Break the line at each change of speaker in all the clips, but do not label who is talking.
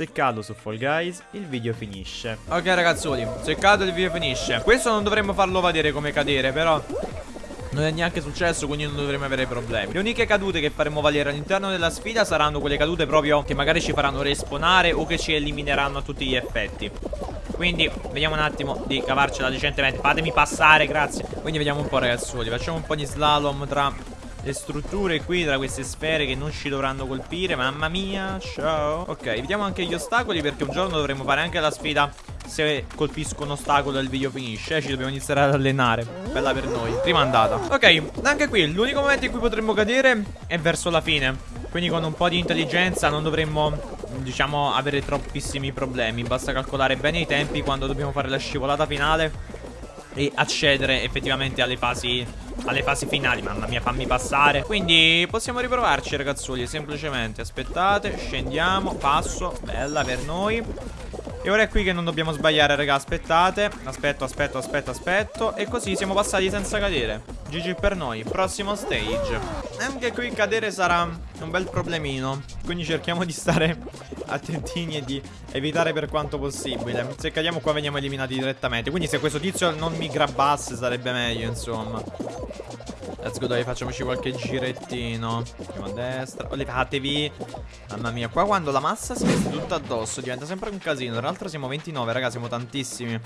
Se cado su Fall Guys, il video finisce.
Ok ragazzoli, se cado il video finisce. Questo non dovremmo farlo vedere come cadere, però... Non è neanche successo, quindi non dovremo avere problemi. Le uniche cadute che faremo valere all'interno della sfida saranno quelle cadute proprio che magari ci faranno respawnare o che ci elimineranno a tutti gli effetti. Quindi vediamo un attimo di cavarcela decentemente. Fatemi passare, grazie. Quindi vediamo un po' ragazzuoli. Facciamo un po' di slalom tra le strutture qui tra queste sfere che non ci dovranno colpire Mamma mia, ciao. Ok, vediamo anche gli ostacoli perché un giorno dovremo fare anche la sfida Se colpisco un ostacolo il video finisce. Ci dobbiamo iniziare ad allenare. Bella per noi, prima andata. Ok, anche qui l'unico momento in cui potremmo cadere è verso la fine. Quindi con un po' di intelligenza non dovremmo diciamo avere troppissimi problemi. Basta calcolare bene i tempi quando dobbiamo fare la scivolata finale e accedere effettivamente alle fasi alle fasi finali Mamma mia fammi passare Quindi possiamo riprovarci ragazzoli Semplicemente aspettate Scendiamo Passo Bella per noi e ora è qui che non dobbiamo sbagliare, raga. Aspettate. Aspetto, aspetto, aspetto, aspetto. E così siamo passati senza cadere. GG per noi. Prossimo stage. Anche qui cadere sarà un bel problemino. Quindi cerchiamo di stare attentini e di evitare per quanto possibile. Se cadiamo qua veniamo eliminati direttamente. Quindi se questo tizio non mi grabbasse sarebbe meglio, insomma. Let's go dai facciamoci qualche girettino Andiamo a destra oh, Levatevi Mamma mia Qua quando la massa si mette tutta addosso Diventa sempre un casino Tra l'altro siamo 29 raga Siamo tantissimi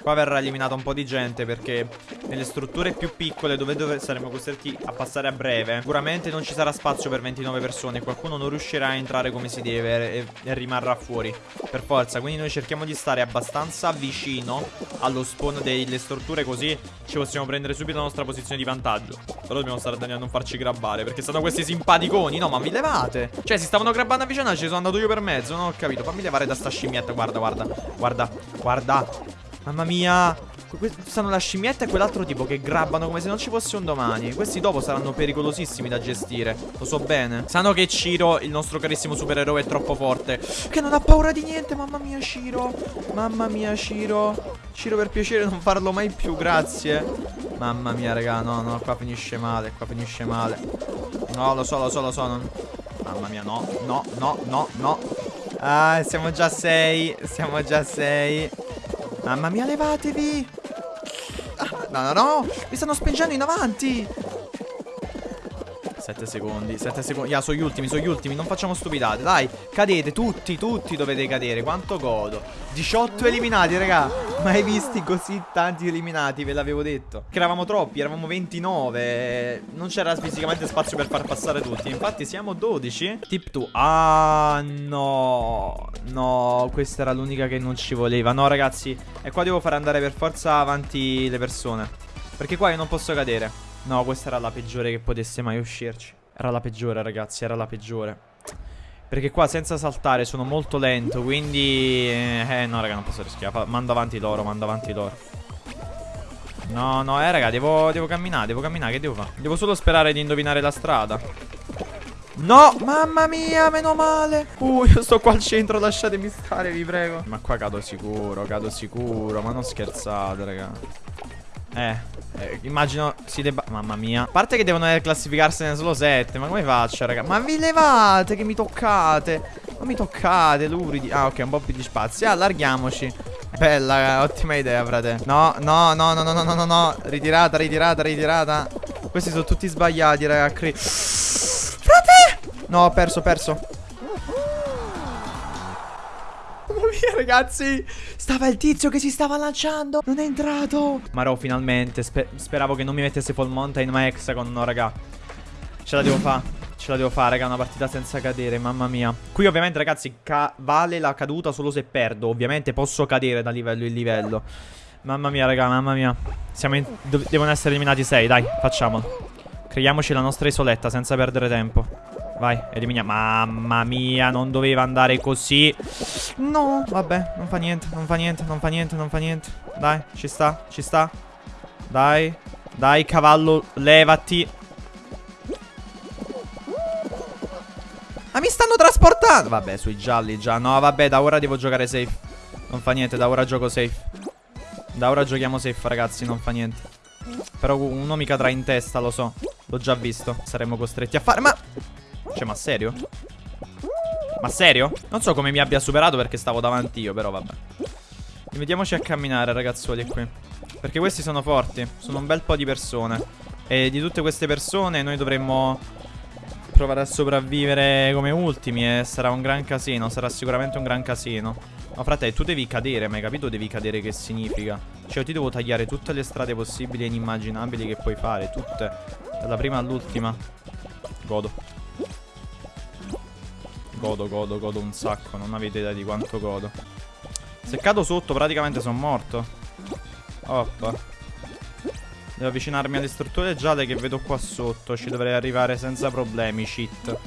Qua verrà eliminata un po' di gente Perché nelle strutture più piccole Dove, dove saremo costretti a passare a breve. Sicuramente non ci sarà spazio per 29 persone Qualcuno non riuscirà a entrare come si deve E, e rimarrà fuori Per forza. Quindi noi cerchiamo di stare abbastanza vicino Allo spawn delle strutture Così ci possiamo prendere subito la nostra posizione di vantaggio. Però dobbiamo stare attenti a non farci grabbare Perché stanno questi simpaticoni. No ma mi levate! Cioè si stavano grabbando a vicenda Ci sono andato io per mezzo Non ho capito. Fammi levare da sta scimmietta. Guarda guarda Guarda Guarda. Mamma mia Stanno la scimmietta e quell'altro tipo che grabbano come se non ci fosse un domani Questi dopo saranno pericolosissimi da gestire Lo so bene Sanno che Ciro, il nostro carissimo supereroe, è troppo forte Che non ha paura di niente Mamma mia Ciro Mamma mia Ciro Ciro per piacere non farlo mai più grazie Mamma mia, raga, no, no, qua finisce male, qua finisce male. No, lo so, lo so, lo so. Non... Mamma mia, no, no, no, no, no. Ah, siamo già 6, siamo già 6. Mamma mia, levatevi. No, no, no, mi stanno spingendo in avanti. 7 secondi, 7 secondi. Ya, sono gli ultimi, sono gli ultimi. Non facciamo stupidate. Dai, cadete tutti, tutti dovete cadere. Quanto godo. 18 eliminati, raga. Mai visti così tanti eliminati, ve l'avevo detto. Che eravamo troppi, eravamo 29. Non c'era fisicamente spazio per far passare tutti. Infatti siamo 12. Tip 2. Ah, no. No, questa era l'unica che non ci voleva. No, ragazzi. E qua devo fare andare per forza avanti le persone. Perché qua io non posso cadere. No, questa era la peggiore che potesse mai uscirci. Era la peggiore, ragazzi, era la peggiore. Perché qua senza saltare sono molto lento, quindi... Eh, no, raga, non posso rischiare. Mando avanti loro, mando avanti loro. No, no, eh, raga, devo, devo camminare, devo camminare, che devo fare? Devo solo sperare di indovinare la strada. No, mamma mia, meno male. Uh, io sto qua al centro, lasciatemi stare, vi prego. Ma qua cado sicuro, cado sicuro, ma non scherzate, raga. Eh, eh, immagino si debba... Mamma mia. A parte che devono classificarsene solo 7. Ma come faccio, raga? Ma vi levate che mi toccate. Ma mi toccate, luridi. Ah, ok, un po' più di spazio. Allarghiamoci. Bella, ottima idea, frate. No, no, no, no, no, no, no, no. Ritirata, ritirata, ritirata. Questi sono tutti sbagliati, raga. Frate! No, ho perso, ho perso. Via ragazzi Stava il tizio che si stava lanciando Non è entrato Marò finalmente Sper Speravo che non mi mettesse full mountain ma hexagon No raga Ce la devo fare Ce la devo fare, raga, una partita senza cadere, mamma mia. Qui ovviamente, ragazzi, vale la caduta solo se perdo. Ovviamente posso cadere da livello in livello. Mamma mia, raga, mamma mia. Devono essere eliminati 6, dai, facciamolo. Creiamoci la nostra isoletta senza perdere tempo. Vai, eliminiamo. Mamma mia, non doveva andare così. No, vabbè, non fa niente, non fa niente, non fa niente, non fa niente. Dai, ci sta, ci sta. Dai, dai, cavallo, levati. Ma mi stanno trasportando. Vabbè, sui gialli già. No, vabbè, da ora devo giocare safe. Non fa niente, da ora gioco safe. Da ora giochiamo safe, ragazzi, non fa niente. Però uno mi cadrà in testa, lo so. L'ho già visto. Saremmo costretti a fare. Ma... Cioè, ma serio? Ma serio? Non so come mi abbia superato perché stavo davanti io, però vabbè. Mettiamoci a camminare, ragazzuoli, qui. Perché questi sono forti. Sono un bel po' di persone. E di tutte queste persone noi dovremmo provare a sopravvivere come ultimi e sarà un gran casino, sarà sicuramente un gran casino. Ma frate, tu devi cadere, ma hai capito devi cadere che significa? Cioè, ti devo tagliare tutte le strade possibili e inimmaginabili che puoi fare, tutte, dalla prima all'ultima. Godo. Godo, godo, godo un sacco, non avete idea di quanto godo. Se cado sotto praticamente sono morto. Oppa. Devo avvicinarmi alle strutture gialle che vedo qua sotto. Ci dovrei arrivare senza problemi, shit.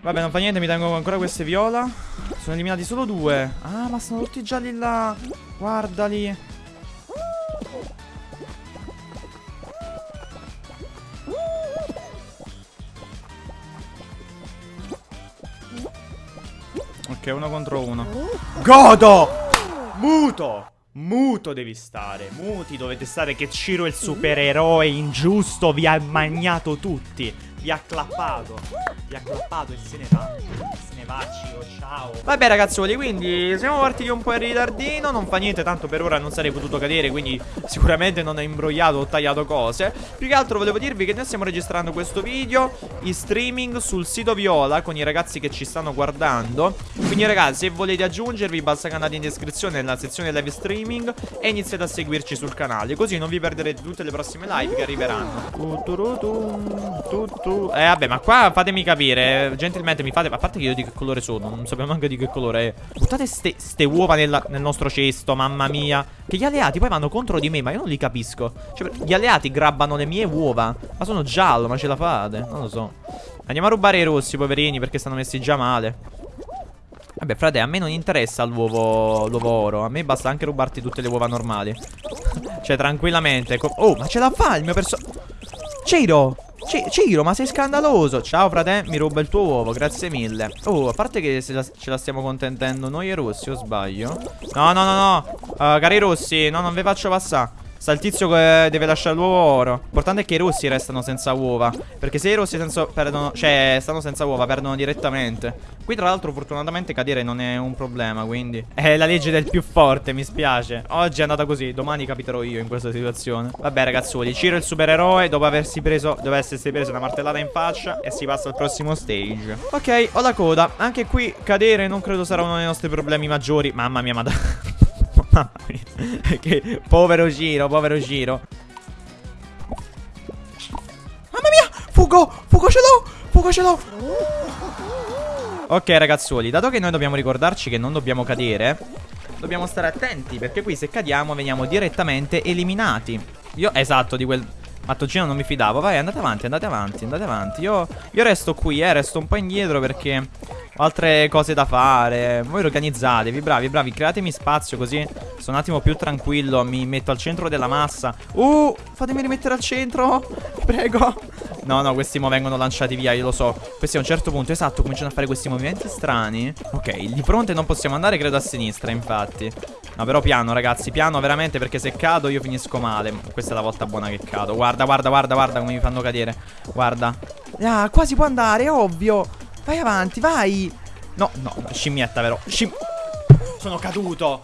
Vabbè, non fa niente, mi tengo ancora queste viola. Sono eliminati solo due. Ah, ma sono tutti gialli là. Guardali. Ok, uno contro uno. Godo! Muto! Muto devi stare, muti dovete stare che Ciro il supereroe ingiusto vi ha magnato tutti, vi ha clappato, vi ha clappato e se ne va, se ne va Ciro, ciao. Vabbè ragazzuoli, quindi siamo partiti un po' in ritardino, non fa niente, tanto per ora non sarei potuto cadere, quindi sicuramente non ho imbrogliato o tagliato cose. Più che altro volevo dirvi che noi stiamo registrando questo video in streaming sul sito Viola con i ragazzi che ci stanno guardando. Quindi ragazzi, se volete aggiungervi basta che andate in descrizione nella sezione live streaming e iniziate a seguirci sul canale Così non vi perderete tutte le prossime live che arriveranno Eh vabbè ma qua fatemi capire Gentilmente mi fate A parte che io di che colore sono Non sappiamo anche di che colore è Buttate ste, ste uova nella, nel nostro cesto Mamma mia Che gli alleati poi vanno contro di me Ma io non li capisco Cioè gli alleati grabbano le mie uova Ma sono giallo ma ce la fate Non lo so Andiamo a rubare i rossi poverini Perché stanno messi già male Vabbè, frate, a me non interessa l'uovo oro. A me basta anche rubarti tutte le uova normali. cioè, tranquillamente. Oh, ma ce la fa il mio personaggio. Ciro! Ciro, ma sei scandaloso. Ciao, frate, mi ruba il tuo uovo, grazie mille. Oh, a parte che la, ce la stiamo contentendo noi e Rossi, o sbaglio? No, no, no, no. Uh, cari Rossi, no, non vi faccio passare. Sta il tizio che deve lasciare l'uovo oro. L'importante è che i rossi restano senza uova. Perché se i rossi senza, perdono, cioè, stanno senza uova, perdono direttamente. Qui, tra l'altro, fortunatamente cadere non è un problema. Quindi è la legge del più forte. Mi spiace. Oggi è andata così. Domani capiterò io in questa situazione. Vabbè, ragazzuoli. Ciro il supereroe. Dopo aversi preso, deve essersi preso una martellata in faccia. E si passa al prossimo stage. Ok, ho la coda. Anche qui cadere non credo sarà uno dei nostri problemi maggiori. Mamma mia, madonna. Mamma mia. che povero giro, povero giro. Mamma mia! Fugo! Fugo ce l'ho! Fugo ce l'ho! Ok ragazzuoli, dato che noi dobbiamo ricordarci che non dobbiamo cadere Dobbiamo stare attenti perché qui se cadiamo veniamo direttamente eliminati Io, esatto, di quel mattoncino non mi fidavo Vai, andate avanti, andate avanti, andate avanti Io, io resto qui, eh, resto un po' indietro perché ho altre cose da fare. Voi organizzatevi, bravi, bravi. Createmi spazio così sono un attimo più tranquillo. Mi metto al centro della massa. Uh, fatemi rimettere al centro. Prego. No, no, questi mo vengono lanciati via, io lo so. Questi a un certo punto, esatto, cominciano a fare questi movimenti strani. Ok, di fronte non possiamo andare, credo a sinistra, infatti. No, però piano, ragazzi, piano veramente perché se cado io finisco male. Questa è la volta buona che cado. Guarda, guarda, guarda, guarda come mi fanno cadere. Guarda. Ah, qua si può andare, ovvio. Vai avanti, vai. No, no, scimmietta, vero? Scim... Sono caduto.